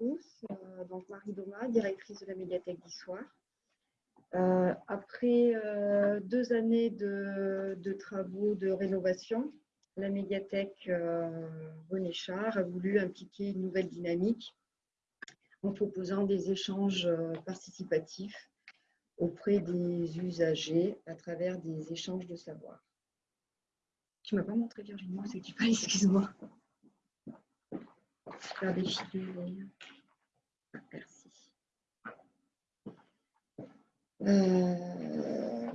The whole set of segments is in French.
Euh, donc Marie Doma, directrice de la médiathèque d'Issoire. Euh, après euh, deux années de, travaux de rénovation, la médiathèque René Char a voulu impliquer une nouvelle dynamique en proposant des échanges participatifs auprès des usagers à travers des échanges de savoir. Tu ne m'as pas montré Virginie, c'est que tu excuse-moi merci. Euh,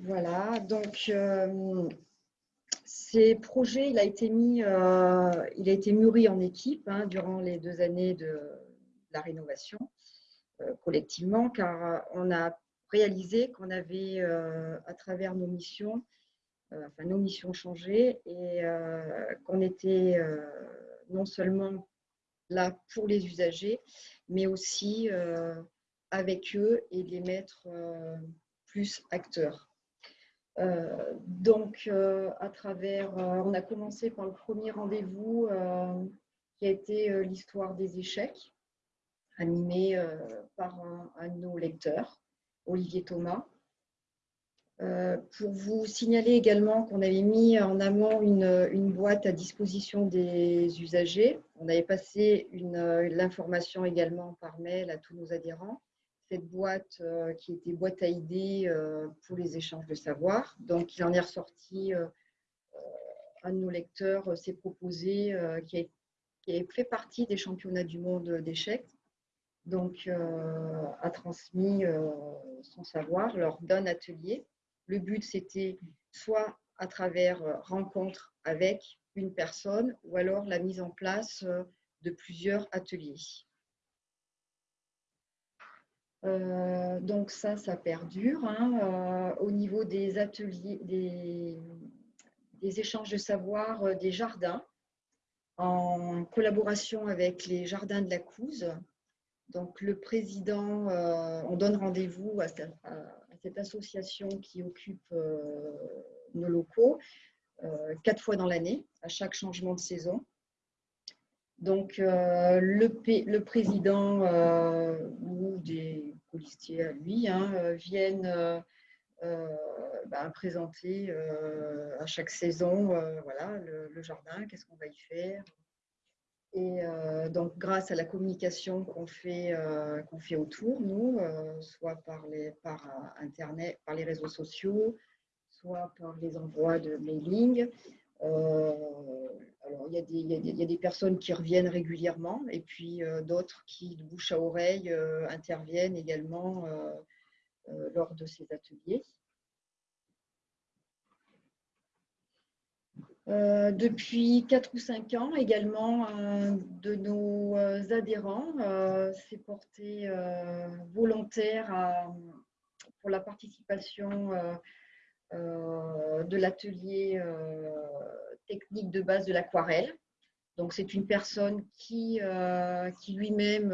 voilà, donc euh, ces projets, il a été mis, euh, il a été mûri en équipe hein, durant les deux années de, la rénovation collectivement, car on a réalisé qu'on avait, à travers nos missions, enfin nos missions changées et qu'on était non seulement là pour les usagers, mais aussi euh, avec eux et les mettre euh, plus acteurs. Euh, donc, à travers, on a commencé par le premier rendez-vous qui a été l'histoire des échecs, animé par un de nos lecteurs, Olivier Thomas. Euh, pour vous signaler également qu'on avait mis en amont une, boîte à disposition des usagers. On avait passé l'information également par mail à tous nos adhérents. Cette boîte euh, qui était boîte à idées euh, pour les échanges de savoir. Donc, il en est ressorti un de nos lecteurs s'est proposé, qui a, fait partie des championnats du monde d'échecs. Donc, a transmis son savoir lors d'un atelier le but, c'était soit à travers euh, rencontre avec une personne ou alors la mise en place euh, de plusieurs ateliers. Euh, donc ça, ça perdure. Hein, au niveau des ateliers, des, échanges de savoir des jardins, en collaboration avec les jardins de la Couze. Donc le président, on donne rendez-vous à, à, cette association qui occupe euh, nos locaux euh, quatre fois dans l'année, à chaque changement de saison. Donc, euh, le, président ou des policiers à lui hein, viennent ben, présenter à chaque saison voilà, le jardin, qu'est-ce qu'on va y faire, et euh, donc, grâce à la communication qu'on fait, euh, qu'on fait autour, nous, euh, soit par, les, par Internet, par les réseaux sociaux, soit par les envois de mailing. alors, il y, il, y a des, personnes qui reviennent régulièrement et puis d'autres qui, de bouche à oreille, interviennent également lors de ces ateliers. Euh, depuis 4 ou 5 ans, également, un de nos euh, adhérents euh, s'est porté volontaire pour la participation de l'atelier technique de base de l'aquarelle. Donc, c'est une personne qui, qui lui-même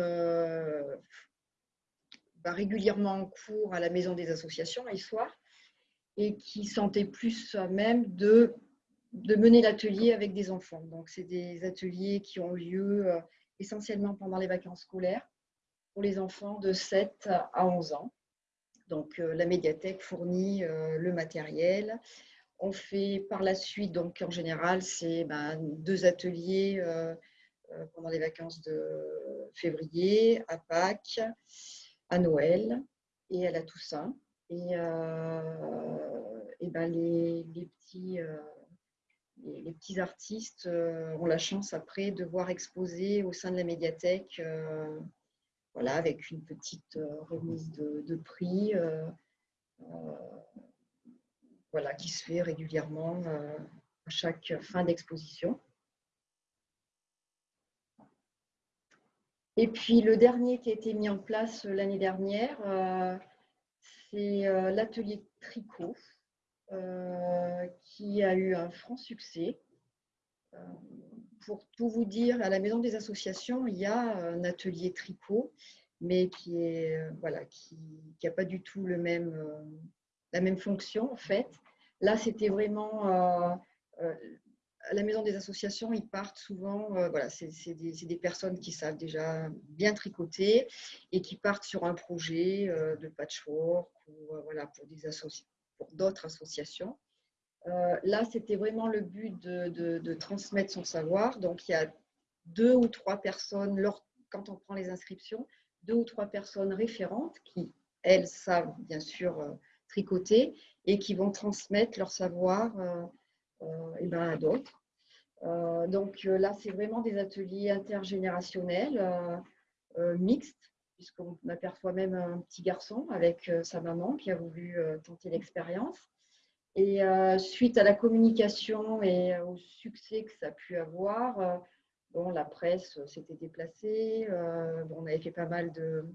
va régulièrement en cours à la maison des associations les soirs et qui sentait plus même de de mener l'atelier avec des enfants. Donc, c'est des ateliers qui ont lieu euh, essentiellement pendant les vacances scolaires pour les enfants de 7 à 11 ans. Donc, euh, la médiathèque fournit euh, le matériel. On fait par la suite, donc en général, c'est ben, deux ateliers pendant les vacances de février, à Pâques, à Noël et à la Toussaint. Et, et ben, les, les petits les, petits artistes euh, ont la chance après de voir exposer au sein de la médiathèque, euh, voilà, avec une petite euh, remise de, prix, qui se fait régulièrement à chaque fin d'exposition. Et puis le dernier qui a été mis en place l'année dernière, c'est l'atelier tricot. Euh, qui a eu un franc succès. Euh, pour tout vous dire, à la Maison des Associations, il y a un atelier tricot, mais qui est euh, n'a pas du tout la même fonction en fait. Là, c'était vraiment à la maison des associations, ils partent souvent, voilà, c'est des, personnes qui savent déjà bien tricoter et qui partent sur un projet de patchwork ou pour des pour d'autres associations. là, c'était vraiment le but de, transmettre son savoir. Donc, il y a deux ou trois personnes, quand on prend les inscriptions, deux ou trois personnes référentes qui, elles, savent bien sûr tricoter et qui vont transmettre leur savoir euh, euh, et ben, à d'autres. Euh, donc là, c'est vraiment des ateliers intergénérationnels, mixtes, puisqu'on aperçoit même un petit garçon avec sa maman qui a voulu tenter l'expérience. Et suite à la communication et au succès que ça a pu avoir, bon, la presse s'était déplacée, on avait fait pas mal de,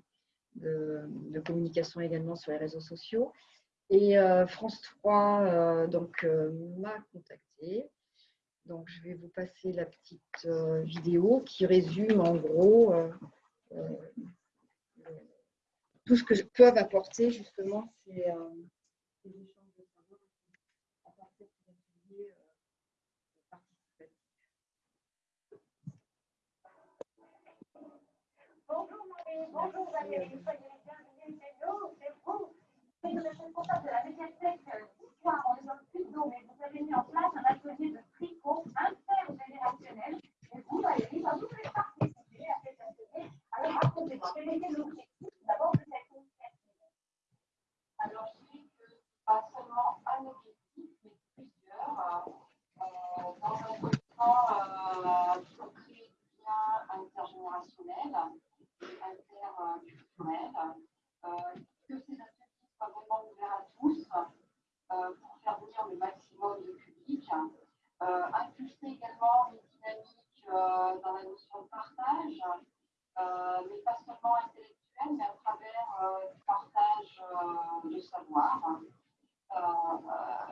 de, communication également sur les réseaux sociaux. Et euh, France 3 euh, donc euh, m'a contacté. Donc je vais vous passer la petite vidéo qui résume en gros tout ce que peuvent apporter justement ces, ces échanges de savoir à partir de. Bonjour Marie, bonjour Valérie, soyez les bienvenus chez nous, c'est vous vous êtes responsable de la médiathèque d'histoire en zone plus d'eau, mais vous avez mis en place un atelier de tricot intergénérationnel. Et vous, Valérie, bah, vous voulez participer à cet atelier. Alors, racontez-moi, quel était l'objectif Alors, je dis que pas seulement un objectif, mais plusieurs. Euh, temps, euh, il faut créer du lien intergénérationnel, interculturel. Euh, que ces vraiment ouvert à tous euh, pour faire venir le maximum de public. Euh, impulser également une dynamique euh, dans la notion de partage, mais pas seulement intellectuel, mais à travers le partage de savoir.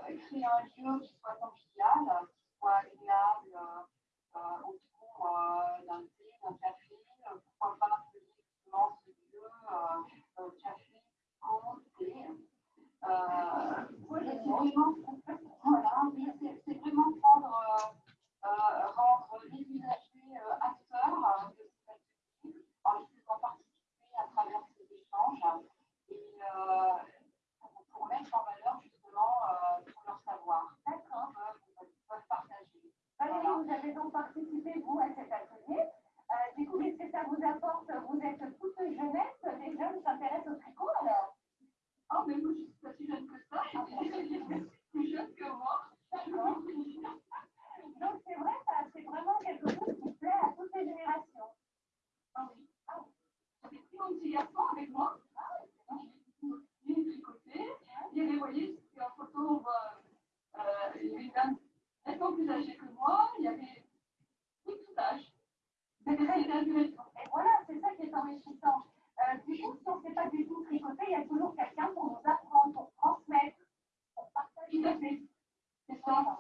créer un lieu qui soit convivial, qui soit agréable autour d'un thé, d'un café, pourquoi pas appeler justement ce lieu café euh, vraiment, voilà, c'est vraiment prendre, euh, euh, rendre les usagers acteurs de cette activité en les faisant participer à travers ces échanges et pour, mettre en valeur justement tout leur savoir. D'accord. Peuvent partager. Valérie, vous avez donc participé, vous, à cet atelier. du coup, qu'est-ce que ça vous apporte Vous êtes toute jeunesse, les jeunes s'intéressent au tricot alors Oh, mais moi, je suis pas si jeune que ça. plus jeune que moi. Donc, c'est vrai, c'est vraiment quelque chose qui plaît à toutes les générations. Ah oui. Ah, J'ai pris mon petit garçon avec moi. Ah, il est tricoté. Il est, vous voyez, en photo, on voit, euh, il est nettement plus âgé que moi. Il y avait tout, tout âge. Et voilà, c'est ça qui est enrichissant. Euh, du coup, si on ne sait pas du tout tricoter, il y a toujours quelqu'un pour nous apprendre, pour transmettre, pour partager. C'est ça.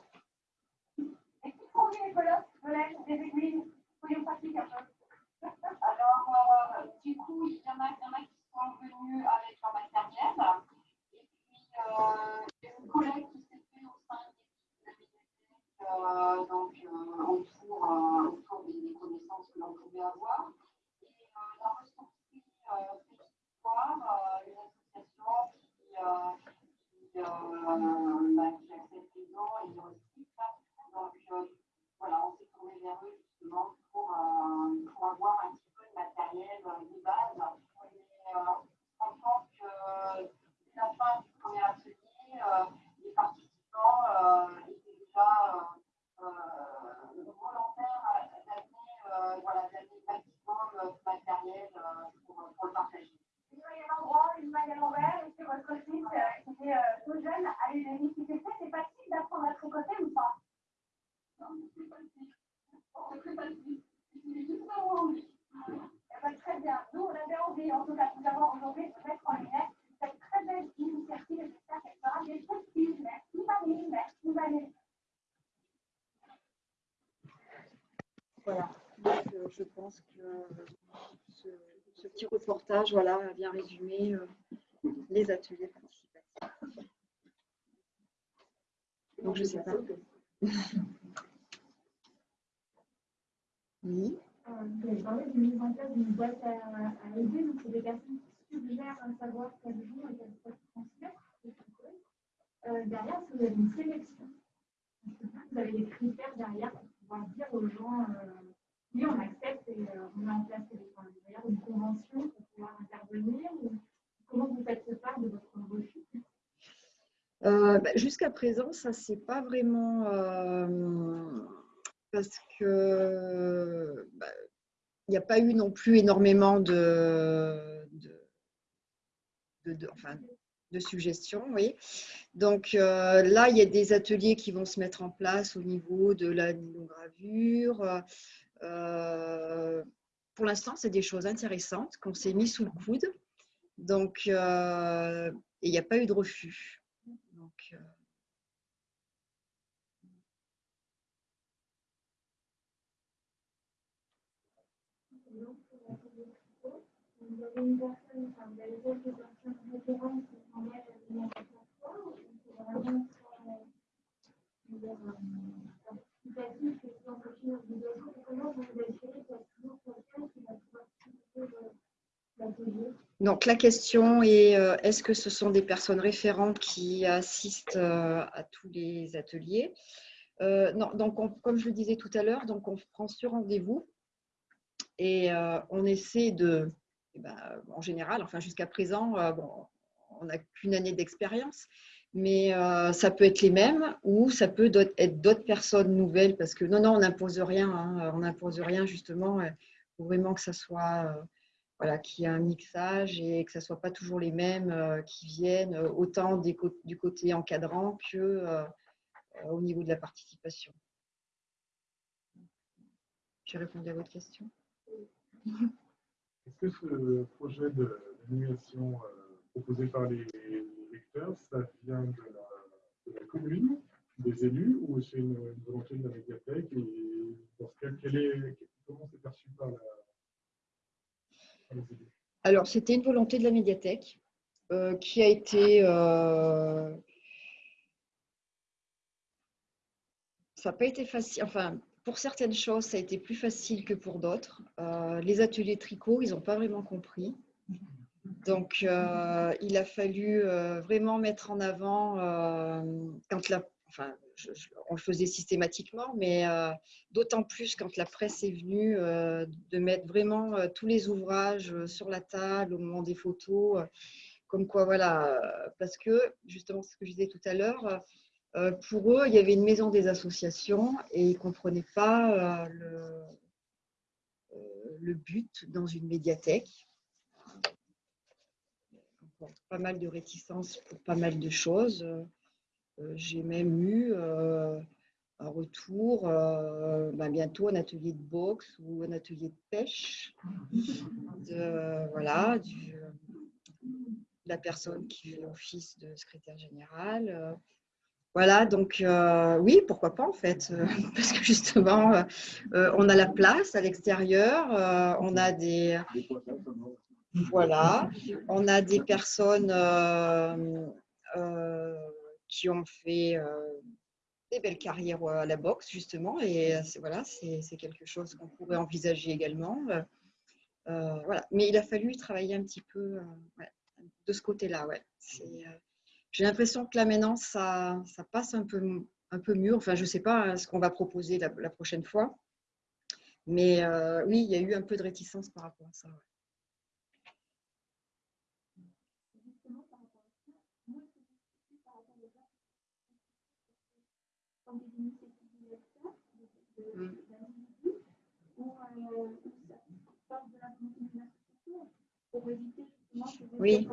Et qui fournit les de l'aide, des aiguilles Soyons pratiques un peu. Alors, euh, du coup, il y, en a, y en a qui sont venus avec leur matériel. Et puis, euh, il y a une collègue qui s'est fait au sein de l'équipe euh, donc euh, autour, euh, autour des, des, connaissances que l'on pouvait avoir. Et euh, la ressource euh, euh, une association qui, euh, qui, bah, qui accepte les dons et les recycle. Donc voilà, on s'est tourné vers eux justement pour, pour avoir un petit peu de matériel de base. Mais en tant que dès la fin du premier atelier, les participants étaient déjà volontaires d'amener voilà, maximum matériel pour, le partager. Il y a un endroit, une maille à l'envers, et sur votre site qui est tout jeune, allez vérifier. C'est facile d'apprendre à tricoter ou pas Non, c'est facile. C'est très facile. Il juste d'avoir envie. très bien. Nous, on avait envie, en tout cas, tout d'abord aujourd'hui, de mettre en lumière cette très belle initiative. J'espère qu'elle sera des possibles. Merci Marie, merci Valérie. Voilà. Donc, euh, je pense que ce, ce, petit reportage voilà, a bien résumé euh, les ateliers participatifs. Donc, je ne sais pas. Oui. Euh, vous avez parlé de mise en place d'une boîte à, à aider, donc c'est des personnes qui suggèrent un savoir qu'elles jouent et qu'elles peuvent transmettre. Euh, derrière, vous avez une sélection vous avez des critères derrière pour pouvoir dire aux gens, euh, oui, on accepte et euh, on met en place enfin, derrière une convention pour pouvoir intervenir ou Comment vous faites ce part de votre refus Euh, bah, Jusqu'à présent, ça c'est pas vraiment euh, parce que bah, il n'y a pas eu non plus énormément de, suggestions. Donc euh, là, il y a des ateliers qui vont se mettre en place au niveau de la gravure. Pour l'instant, c'est des choses intéressantes qu'on s'est mis sous le coude. Donc, il n'y a pas eu de refus. Donc, euh, Et donc, pour la télévision, vous avez donc la question est euh, est-ce que ce sont des personnes référentes qui assistent euh, à tous les ateliers? Euh, donc on- comme je le disais tout à l'heure, donc on prend sur rendez-vous et on essaie de, ben, en général, enfin jusqu'à présent, euh, on n'a qu'une année d'expérience, mais euh, ça peut être les mêmes ou ça peut être d'autres personnes nouvelles parce que non, non, on n'impose rien, hein, on n'impose rien justement, il faut vraiment que ça soit, euh, voilà, qu'il y ait un mixage et que ça ne soit pas toujours les mêmes euh, qui viennent, euh, autant du côté encadrant que euh, euh, au niveau de la participation. J'ai répondu à votre question? Est-ce que ce projet d'animation euh, proposé par les lecteurs, ça vient de la, commune, des élus, ou c'est une, volonté de la médiathèque Et dans ce cas, comment c'est perçu par, la, les élus? Alors, c'était une volonté de la médiathèque euh, qui a été. euh, ça n'a pas été facile. Enfin, pour certaines choses, ça a été plus facile que pour d'autres. Euh, les ateliers tricot, ils n'ont pas vraiment compris. Donc, euh, il a fallu euh, vraiment mettre en avant, quand la, enfin, on le faisait systématiquement, mais d'autant plus quand la presse est venue, de mettre vraiment tous les ouvrages sur la table au moment des photos. comme quoi, voilà, parce que justement, ce que je disais tout à l'heure, pour eux, il y avait une maison des associations et ils ne comprenaient pas euh, le, euh, le but dans une médiathèque. Pas mal de réticences pour pas mal de choses. Euh, J'ai même eu euh, un retour, euh, ben, bientôt un atelier de boxe ou un atelier de pêche. De, voilà, la personne qui fait office de secrétaire général. Voilà, donc euh, oui, pourquoi pas en fait, euh, parce que justement, euh, on a la place à l'extérieur, on a des, voilà, on a des personnes qui ont fait des belles carrières à la boxe justement, et voilà, c'est quelque chose qu'on pourrait envisager également. voilà, mais il a fallu travailler un petit peu de ce côté-là, ouais. J'ai l'impression que là maintenant, ça, passe un peu, un mieux. Enfin, je ne sais pas hein, ce qu'on va proposer la, prochaine fois. Mais euh, oui, il y a eu un peu de réticence par rapport à ça. Oui.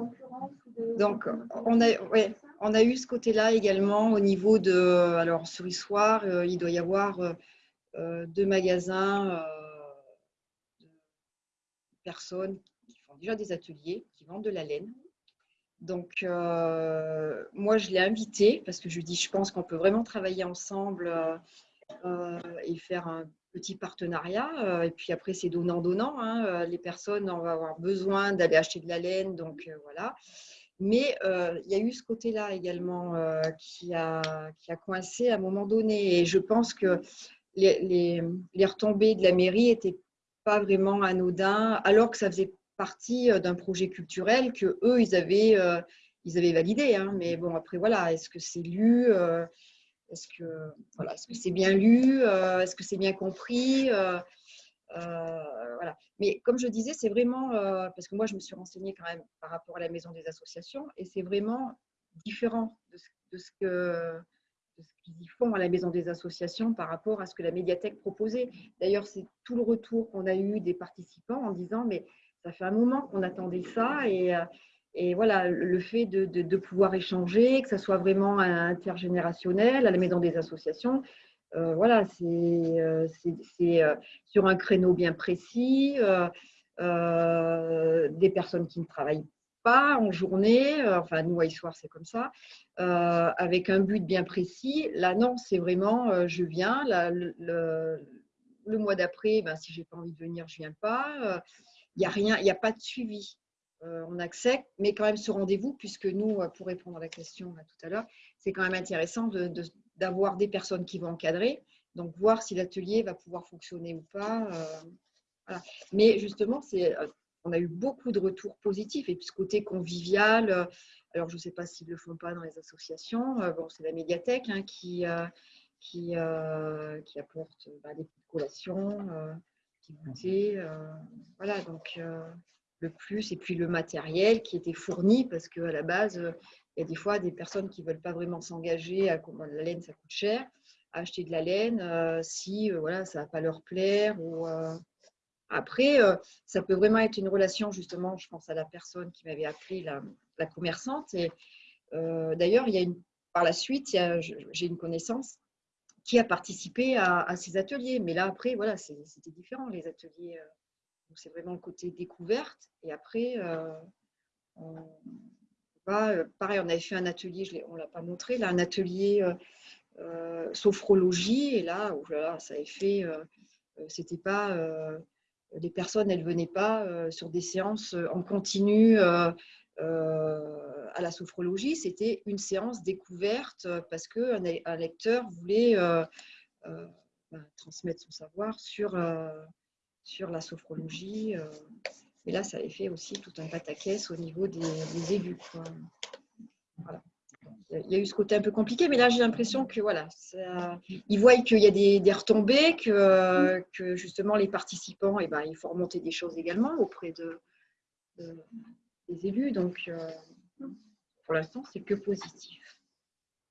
Donc, on a- ouais. On a eu ce côté-là également au niveau de. Alors, sur Issoire, euh, il doit y avoir euh, euh, deux magasins euh, de personnes qui font déjà des ateliers, qui vendent de la laine. Donc, euh, moi, je l'ai invité parce que je lui dis, je pense qu'on peut vraiment travailler ensemble et faire un petit partenariat. euh, et puis après, c'est donnant-donnant. hein. Euh, Les personnes, on va avoir besoin d'aller acheter de la laine. Donc, euh, voilà. Mais il y a eu ce côté-là également qui, a, qui a coincé à un moment donné. Et je pense que les, les, retombées de la mairie n'étaient pas vraiment anodins, alors que ça faisait partie d'un projet culturel que eux, ils avaient, ils avaient validé. Hein. Mais bon, après, voilà, est-ce que c'est lu Est-ce que voilà, est-ce que c'est bien lu Est-ce que c'est bien compris voilà. Mais comme je disais, c'est vraiment, parce que moi je me suis renseignée quand même par rapport à la maison des associations, et c'est vraiment différent de ce, de ce que qu'ils font à la maison des associations par rapport à ce que la médiathèque proposait. D'ailleurs, c'est tout le retour qu'on a eu des participants en disant, mais ça fait un moment qu'on attendait ça et, et voilà, le fait de, pouvoir échanger, que ça soit vraiment intergénérationnel à la maison des associations, euh, voilà, c'est euh, euh, sur un créneau bien précis, des personnes qui ne travaillent pas en journée, enfin nous à soir c'est comme ça, avec un but bien précis. Là non, c'est vraiment je viens, le, mois d'après, ben, si j'ai pas envie de venir, je viens pas. Il a rien, il n'y a pas de suivi. On accepte, mais quand même ce rendez-vous, puisque nous, pour répondre à la question tout à l'heure, c'est quand même intéressant d'avoir des personnes qui vont encadrer, donc voir si l'atelier va pouvoir fonctionner ou pas. Euh, Mais justement, c'est, euh, on a eu beaucoup de retours positifs et puis ce côté convivial, euh, alors je ne sais pas s'ils ne le font pas dans les associations, bon, c'est la médiathèque hein, qui, qui, qui, apporte bah, des collations, goûters, voilà, donc le plus, et puis le matériel qui était fourni parce qu'à la base, il y a des fois des personnes qui ne veulent pas vraiment s'engager, à la laine ça coûte cher, à acheter de la laine euh, si euh, voilà, ça ne va pas leur plaire. Ou, euh, Après, ça peut vraiment être une relation, justement, je pense à la personne qui m'avait appelé la, commerçante. Et d'ailleurs, il y a une, par la suite, j'ai une connaissance qui a participé à, ces ateliers. Mais là, après, voilà, c'était différent, les ateliers. C'est vraiment le côté découverte. Et après, on, euh, pareil, on avait fait un atelier, on ne l'a pas montré, là, un atelier euh, euh, sophrologie, et là, oh ça avait fait, c'était pas, les personnes, elles ne venaient pas sur des séances en continu à la sophrologie, c'était une séance découverte parce qu'un un lecteur voulait bah, transmettre son savoir sur, sur la sophrologie. Et là, ça avait fait aussi tout un pataquès au niveau des, élus. Il y a eu ce côté un peu compliqué, mais là, j'ai l'impression que voilà, ils voient qu'il y a des, retombées, que, que, justement les participants, eh ben, il faut remonter des choses également auprès de, des élus. Donc, euh, pour l'instant, c'est que positif.